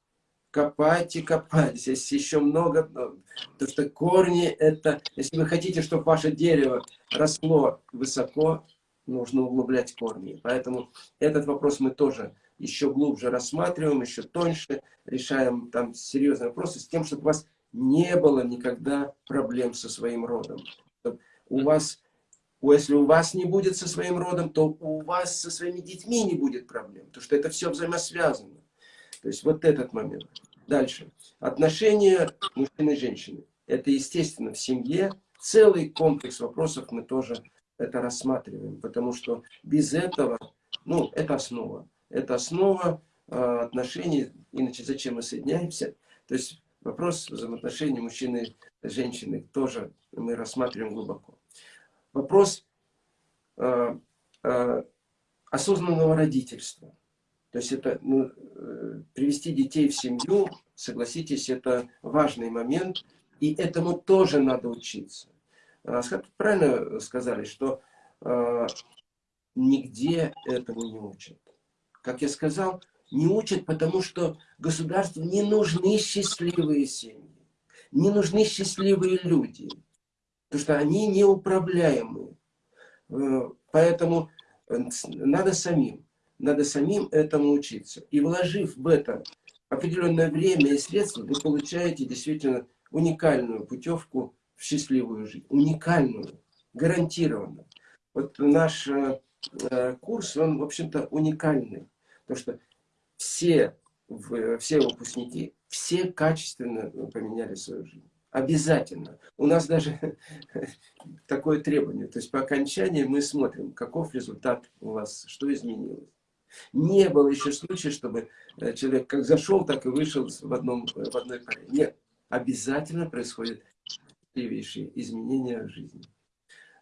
копать и копать, здесь еще много, ну, потому что корни это, если вы хотите, чтобы ваше дерево росло высоко, нужно углублять корни. Поэтому этот вопрос мы тоже еще глубже рассматриваем, еще тоньше, решаем там серьезные вопросы с тем, чтобы у вас не было никогда проблем со своим родом. У вас если у вас не будет со своим родом, то у вас со своими детьми не будет проблем. Потому что это все взаимосвязано. То есть вот этот момент. Дальше. Отношения мужчины и женщины. Это, естественно, в семье. Целый комплекс вопросов мы тоже это рассматриваем. Потому что без этого, ну, это основа. Это основа э, отношений. Иначе зачем мы соединяемся? То есть вопрос взаимоотношений мужчины и женщины тоже мы рассматриваем глубоко вопрос э, э, осознанного родительства. То есть это ну, э, привести детей в семью, согласитесь, это важный момент, и этому тоже надо учиться. Асхат правильно сказали, что э, нигде этому не учат. Как я сказал, не учат, потому что государству не нужны счастливые семьи, не нужны счастливые люди потому что они неуправляемые. Э, поэтому э, надо самим, надо самим этому учиться. И вложив в это определенное время и средства, вы получаете действительно уникальную путевку в счастливую жизнь. Уникальную, гарантированно. Вот наш э, курс, он, в общем-то, уникальный. Потому что все, все выпускники, все качественно поменяли свою жизнь. Обязательно. У нас даже (laughs) такое требование. То есть по окончании мы смотрим, каков результат у вас, что изменилось. Не было еще случая, чтобы э, человек как зашел, так и вышел в, одном, в одной паре. Нет. Обязательно происходят изменения в жизни.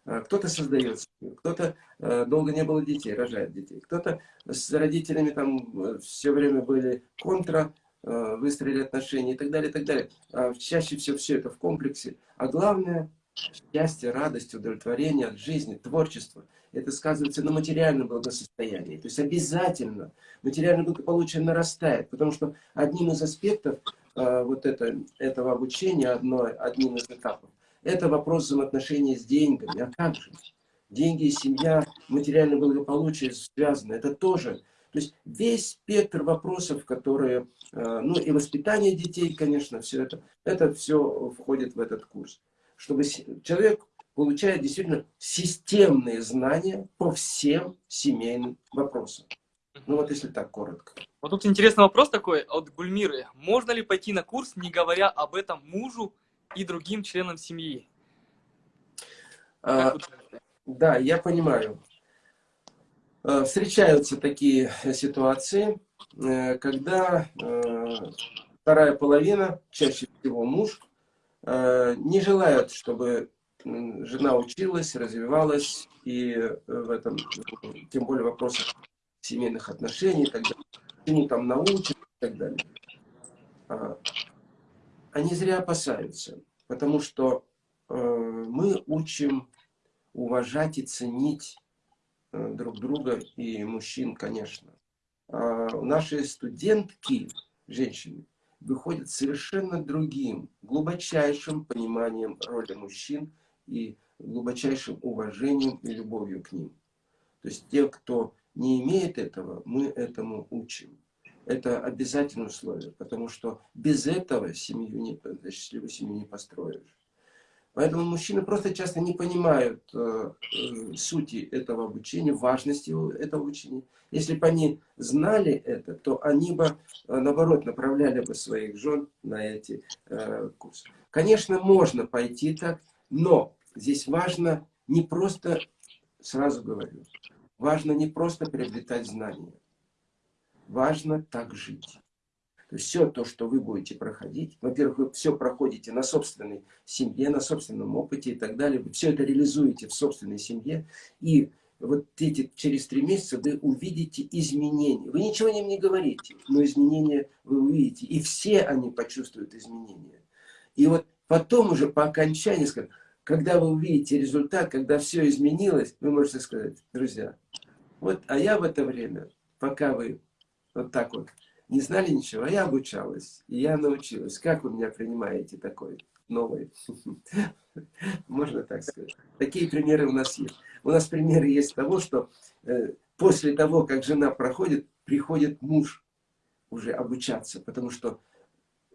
А, кто-то создает кто-то э, долго не было детей, рожает детей. Кто-то с родителями там э, все время были контра, Э, выстроили отношения и так далее, и так далее. А чаще всего все это в комплексе. А главное, счастье, радость, удовлетворение от жизни, творчество. Это сказывается на материальном благосостоянии. То есть обязательно материальное благополучие нарастает, потому что одним из аспектов э, вот это, этого обучения, одно, одним из этапов, это вопрос взаимоотношений с деньгами. А как же? Деньги семья, материальное благополучие связаны. Это тоже то есть весь спектр вопросов, которые, э, ну и воспитание детей, конечно, все это, это все входит в этот курс. Чтобы человек получает действительно системные знания по всем семейным вопросам. Ну вот если так коротко. Вот тут интересный вопрос такой от Гульмиры. Можно ли пойти на курс, не говоря об этом мужу и другим членам семьи? А, да, я понимаю. Э, встречаются такие ситуации, э, когда э, вторая половина, чаще всего муж, не желают, чтобы жена училась, развивалась, и в этом, тем более вопросах семейных отношений, и так далее, чему там научат и так далее. Они зря опасаются, потому что э, мы учим уважать и ценить э, друг друга и мужчин, конечно. А наши студентки, женщины, выходят совершенно другим, глубочайшим пониманием роли мужчин и глубочайшим уважением и любовью к ним. То есть те, кто не имеет этого, мы этому учим. Это обязательное условие, потому что без этого семью не, счастливую семью не построишь. Поэтому мужчины просто часто не понимают э, э, сути этого обучения, важности этого обучения. Если бы они знали это, то они бы, э, наоборот, направляли бы своих жен на эти э, курсы. Конечно, можно пойти так, но здесь важно не просто, сразу говорю, важно не просто приобретать знания, важно так жить. То есть все то, что вы будете проходить, во-первых, вы все проходите на собственной семье, на собственном опыте и так далее, вы все это реализуете в собственной семье, и вот эти, через три месяца вы увидите изменения. Вы ничего им не говорите, но изменения вы увидите, и все они почувствуют изменения. И вот потом уже по окончании, когда вы увидите результат, когда все изменилось, вы можете сказать, друзья, вот, а я в это время, пока вы вот так вот не знали ничего, а я обучалась, и я научилась. Как вы меня принимаете такой новый? (laughs) Можно так сказать. Такие примеры у нас есть. У нас примеры есть того, что э, после того, как жена проходит, приходит муж уже обучаться, потому что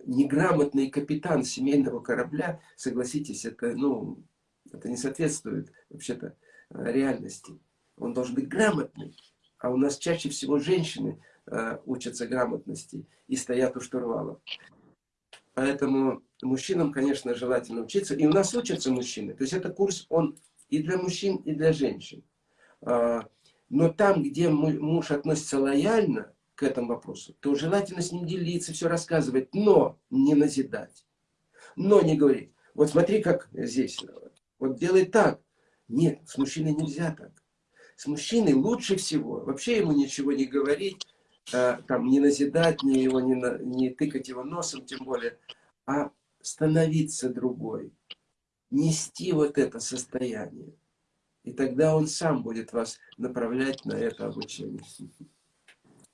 неграмотный капитан семейного корабля, согласитесь, это, ну, это не соответствует вообще-то э, реальности. Он должен быть грамотный. А у нас чаще всего женщины учатся грамотности и стоят у штурвала. Поэтому мужчинам, конечно, желательно учиться. И у нас учатся мужчины. То есть это курс, он и для мужчин, и для женщин. А, но там, где муж относится лояльно к этому вопросу, то желательно с ним делиться, все рассказывать, но не назидать. Но не говорить, вот смотри, как здесь, вот делай так. Нет, с мужчиной нельзя так с мужчиной лучше всего вообще ему ничего не говорить, э, там, не назидать, не, его, не, на, не тыкать его носом, тем более, а становиться другой, нести вот это состояние. И тогда он сам будет вас направлять на это обучение.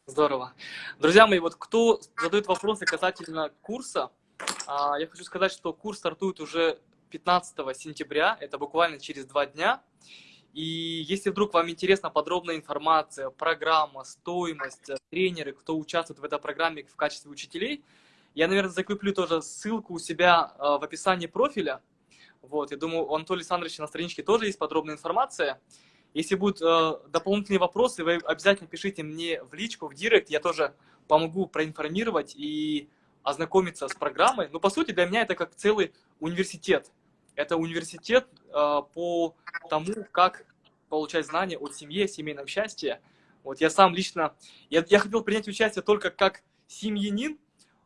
Здорово. Друзья мои, вот кто задает вопросы касательно курса, а, я хочу сказать, что курс стартует уже 15 сентября, это буквально через два дня. И если вдруг вам интересна подробная информация, программа, стоимость, э, тренеры, кто участвует в этой программе в качестве учителей, я, наверное, закреплю тоже ссылку у себя э, в описании профиля. Вот, я думаю, у Анатолия Александровича на страничке тоже есть подробная информация. Если будут э, дополнительные вопросы, вы обязательно пишите мне в личку, в директ, я тоже помогу проинформировать и ознакомиться с программой. Но, по сути, для меня это как целый университет. Это университет э, по тому, как получать знания о семье, семейном счастье. Вот я сам лично, я, я хотел принять участие только как семьянин,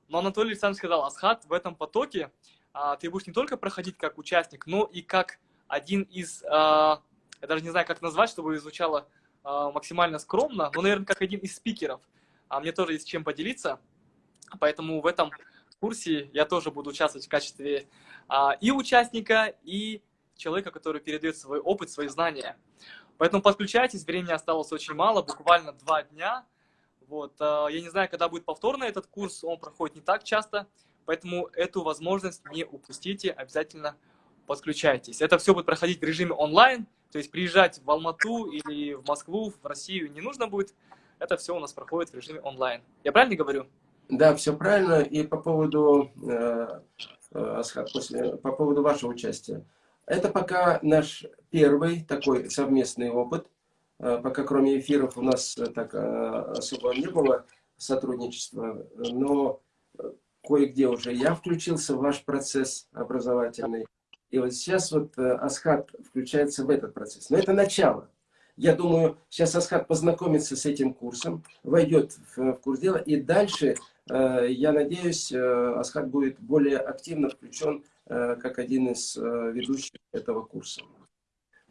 но Анатолий Александрович сказал, Асхат, в этом потоке а, ты будешь не только проходить как участник, но и как один из, а, я даже не знаю, как назвать, чтобы звучало а, максимально скромно, но, наверное, как один из спикеров. А мне тоже есть чем поделиться, поэтому в этом курсе я тоже буду участвовать в качестве а, и участника, и человека, который передает свой опыт, свои знания. Поэтому подключайтесь, времени осталось очень мало, буквально два дня. Вот, а, я не знаю, когда будет повторно этот курс, он проходит не так часто, поэтому эту возможность не упустите, обязательно подключайтесь. Это все будет проходить в режиме онлайн, то есть приезжать в Алмату или в Москву, в Россию не нужно будет. Это все у нас проходит в режиме онлайн. Я правильно говорю? Да, все правильно. И по поводу, э, э, после, по поводу вашего участия. Это пока наш первый такой совместный опыт. Э, пока кроме эфиров у нас так особо не было сотрудничества. Но кое-где уже я включился в ваш процесс образовательный. И вот сейчас вот Асхат включается в этот процесс. Но это начало. Я думаю, сейчас Асхат познакомится с этим курсом, войдет в, курс дела, и дальше я надеюсь, э, Асхат будет более активно включен э, как один из э, ведущих этого курса.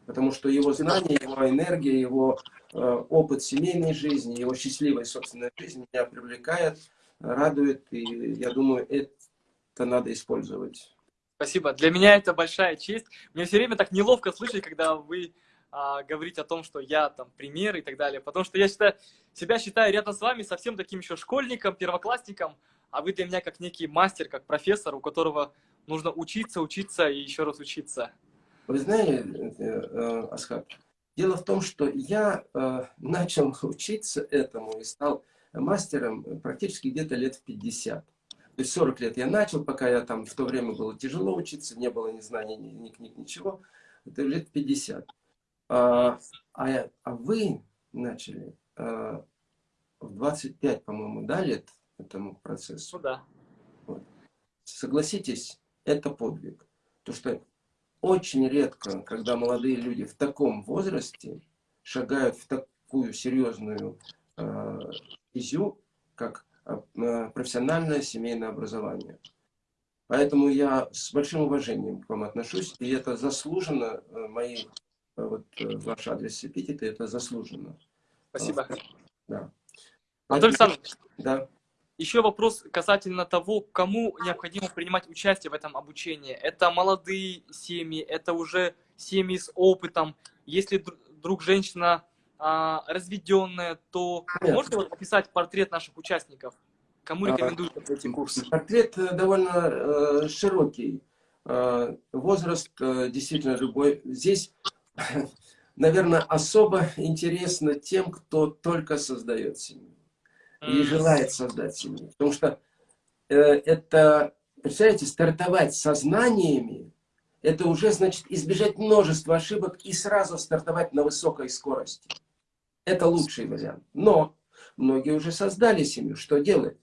Потому что его знания, его энергия, его опыт семейной жизни, его счастливой собственной жизни меня привлекает, радует, и я думаю, это надо использовать. Спасибо. Для меня это большая честь. Мне все время так неловко слышать, когда вы а, говорить о том, что я там пример и так далее. Потому что я считаю, себя считаю рядом с вами совсем таким еще школьником, первоклассником, а вы для меня как некий мастер, как профессор, у которого нужно учиться, учиться и еще раз учиться. Вы знаете, э, э, Асхат, дело в том, что я э, начал учиться этому и стал мастером практически где-то лет в 50. То есть 40 лет я начал, пока я там в то время было тяжело учиться, не было ни знаний, ни книг, ничего. Это лет 50. А, а, а вы начали а, в 25, по-моему, да, лет этому процессу? Ну да. Вот. Согласитесь, это подвиг. То, что очень редко, когда молодые люди в таком возрасте шагают в такую серьезную э, изю, как э, профессиональное семейное образование. Поэтому я с большим уважением к вам отношусь, и это заслуженно э, мои Э, вот э, ваш адрес эпитета, это заслуженно. Спасибо. А, да. Антон Александрович, да. еще вопрос касательно того, кому необходимо принимать участие в этом обучении. Это молодые семьи, это уже семьи с опытом. Если вдруг женщина а, разведенная, то Нет. можете вот описать портрет наших участников? Кому рекомендуете а, эти курсы? Портрет э, довольно э, широкий. Э, возраст э, действительно любой. Здесь наверное, особо интересно тем, кто только создает семью и желает создать семью. Потому что э, это, представляете, стартовать сознаниями, это уже значит избежать множества ошибок и сразу стартовать на высокой скорости. Это лучший вариант. Но многие уже создали семью. Что делать?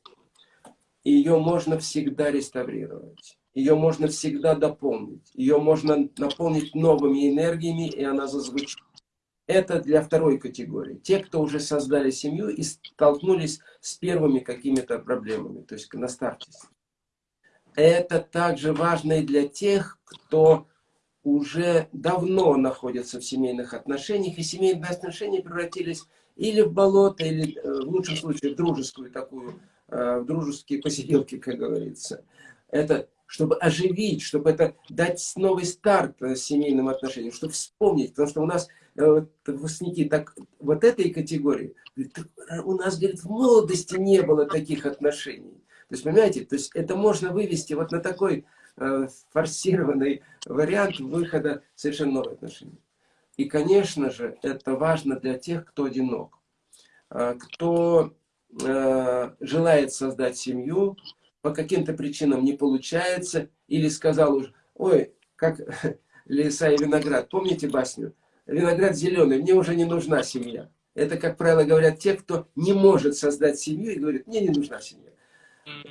Ее можно всегда реставрировать ее можно всегда дополнить. Ее можно наполнить новыми энергиями, и она зазвучит. Это для второй категории. Те, кто уже создали семью и столкнулись с первыми какими-то проблемами, то есть на старте. Это также важно и для тех, кто уже давно находится в семейных отношениях, и семейные отношения превратились или в болото, или э, в лучшем случае в дружескую такую, э, в дружеские посиделки, как говорится. Это чтобы оживить, чтобы это дать новый старт э, семейным отношениям, чтобы вспомнить, потому что у нас э, выпускники так, вот этой категории, у нас, говорит, в молодости не было таких отношений. То есть, понимаете, то есть это можно вывести вот на такой э, форсированный вариант выхода совершенно новых отношений. И, конечно же, это важно для тех, кто одинок, э, кто э, желает создать семью, по каким-то причинам не получается, или сказал уже, ой, как (laughs) леса и виноград, помните басню? Виноград зеленый, мне уже не нужна семья. Это, как правило, говорят те, кто не может создать семью и говорит, мне не нужна семья.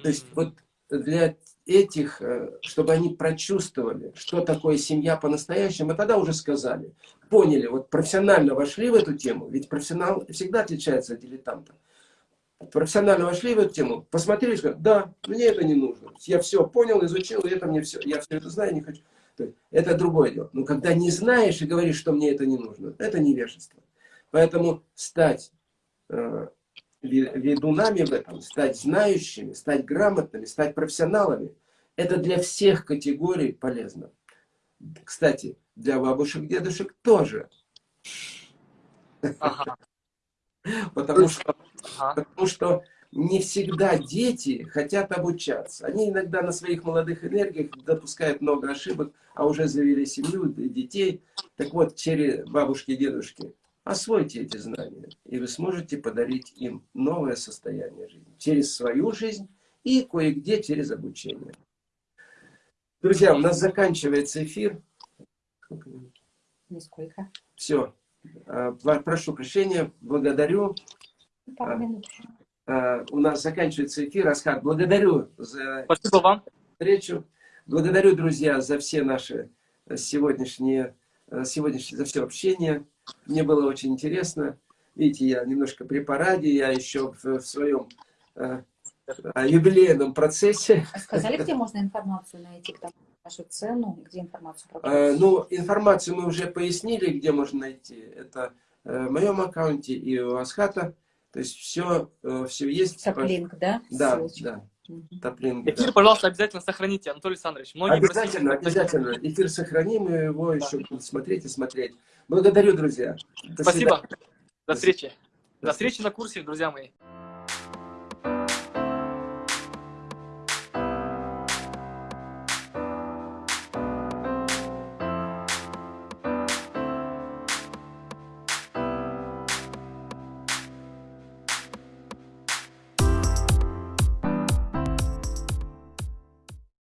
То есть вот для этих, э, чтобы они прочувствовали, что такое семья по-настоящему, и тогда уже сказали, поняли, вот профессионально вошли в эту тему, ведь профессионал всегда отличается от дилетанта профессионально вошли в эту тему, посмотрели, сказали, да, мне это не нужно. Я все понял, изучил, и это мне все, я все это знаю, не хочу. это другое дело. Но когда не знаешь и говоришь, что мне это не нужно, это невежество. Поэтому стать э, ведунами в этом, стать знающими, стать грамотными, стать профессионалами, это для всех категорий полезно. Кстати, для бабушек, дедушек тоже. Ага. (laughs) Потому что Ага. Потому что не всегда дети хотят обучаться. Они иногда на своих молодых энергиях допускают много ошибок, а уже завели семью, детей. Так вот, через бабушки и дедушки, освойте эти знания, и вы сможете подарить им новое состояние жизни. Через свою жизнь и кое-где через обучение. Друзья, у нас заканчивается эфир. Нисколько. Все. А, прошу прощения, благодарю. Пару минут. А, у нас заканчивается эфир. Асхат, благодарю за Спасибо вам. встречу. Благодарю, друзья, за все наши сегодняшние, сегодняшнее, за все общение. Мне было очень интересно. Видите, я немножко при параде, я еще в, в своем э, юбилейном процессе. А сказали, где можно информацию найти? вашу цену, где информацию Э? Ну, информацию мы уже пояснили, где можно найти. Это э, в моем аккаунте и у Асхата. То есть все, все есть. Топ-линк, да? Да, Ссылочка. да. Мгм. Топ-линк, Эфир, да. пожалуйста, обязательно сохраните, Анатолий Александрович. Многие Обязательно, просили- обязательно. Эфир сохраним, и его еще будут смотреть и смотреть. Благодарю, друзья. До Спасибо. свидания. До встречи. До встречи на курсе, друзья мои.